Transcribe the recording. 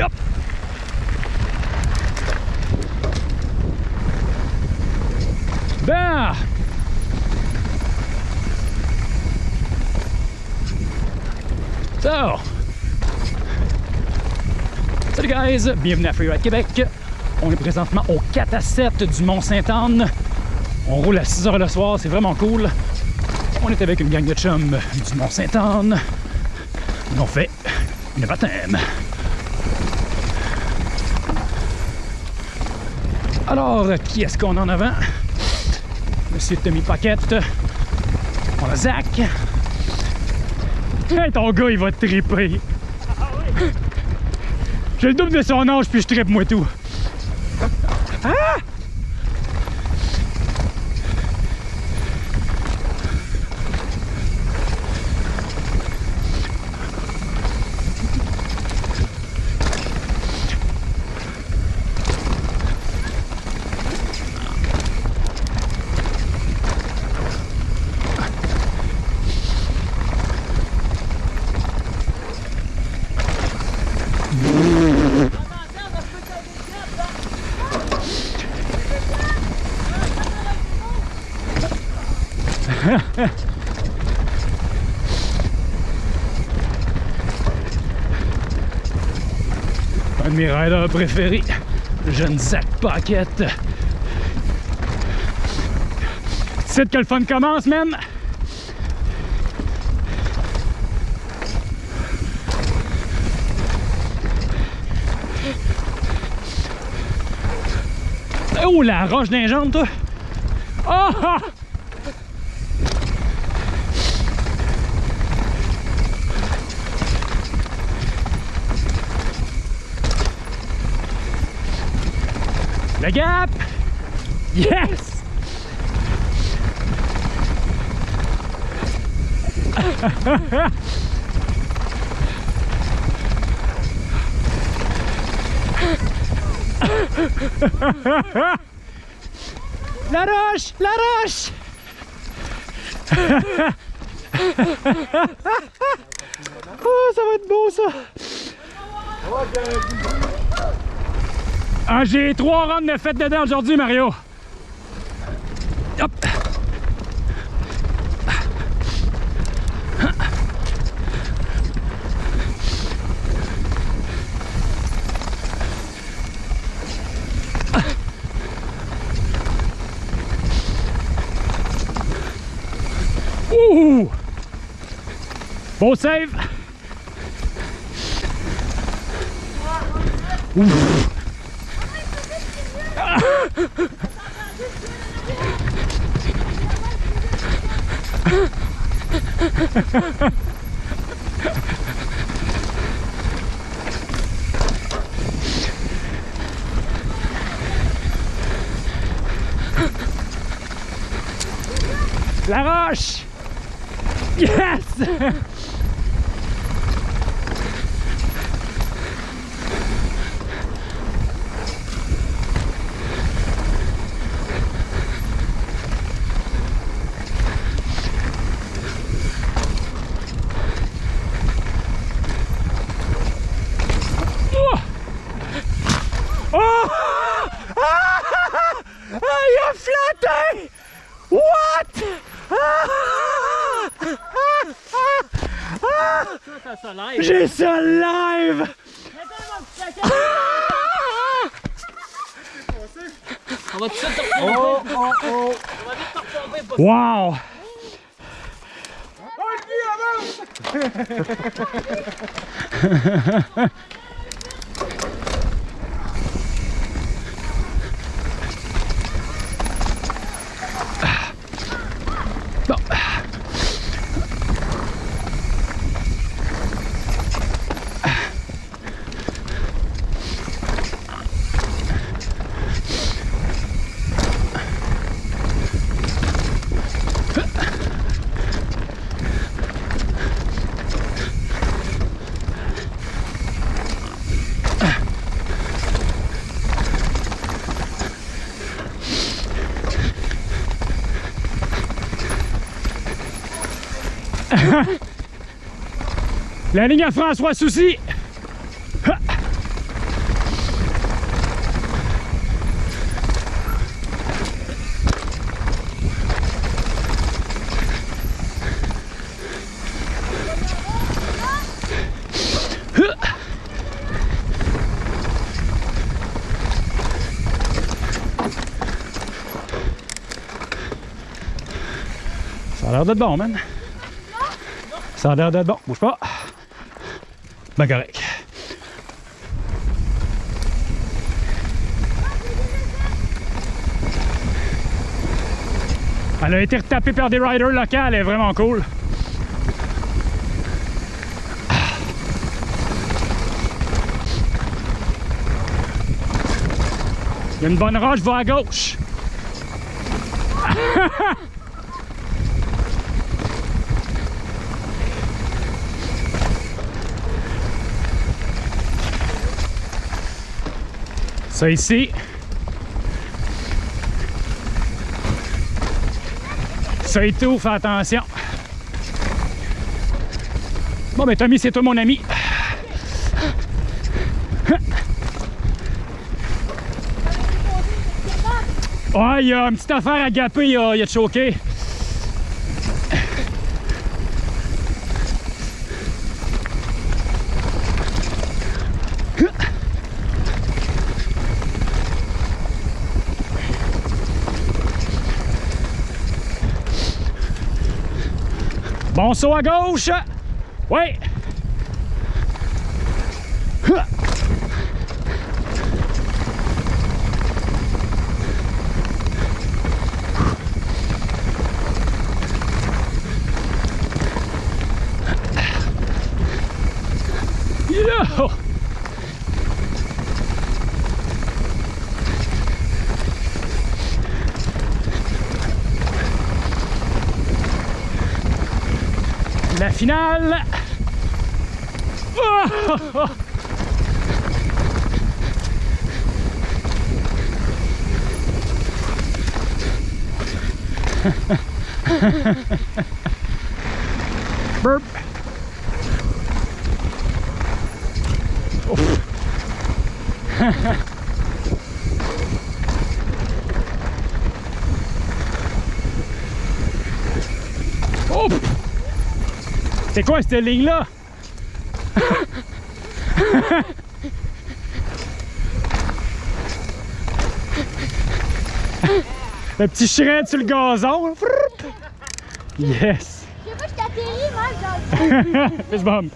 Hop. Ben. So. Salut guys, bienvenue à Freeride Québec. On est présentement au 4 à 7 du Mont-Sainte-Anne. On roule à 6 h le soir, c'est vraiment cool. On est avec une gang de chums du Mont-Sainte-Anne. On fait une baptême. Alors, qui est-ce qu'on a en avant? Monsieur Tommy Paquette. On Zach. Hey, ton gars, il va triper. J'ai le double de son âge, puis je tripe moi tout. Ah! Un de mes riders préférés, jeune Zach Paquette. C'est que le fun commence, man! Oh, la roche d'un toi! Oh! Le gap! Yes! La roche! La roche! oh, ça va être beau ça! Ah, j'ai trois runs de fête dedans aujourd'hui, Mario. Hop. Ouh! Beau save! La roche! Yes! Oh! Oh! Ah! Ah, il a flatté! What? Ah! Ah! Ça, live. J'ai ça live! On va tout de suite te retomber. Oh, oh, oh! On va vite te retomber. Wow! Bon. La ligne à frein à trois soucis Ça a l'air d'être bon, man. Ça a l'air d'être bon. Bouge pas. Ben correct. Elle a été retapée par des riders locaux, elle est vraiment cool. Il y a une bonne roche, va à gauche. Ça ici. Ça et tout, fais attention. Bon, ben Tommy, c'est toi mon ami. Ouais, il y a une petite affaire à gaper, il a, il a choqué. Bon saut à gauche. Ouais. Finale! Oh! Burp! Oh! C'est quoi cette ligne-là? le petit shred sur le gazon. Yes! Je sais pas, je t'atterris, moi, le Fist bump.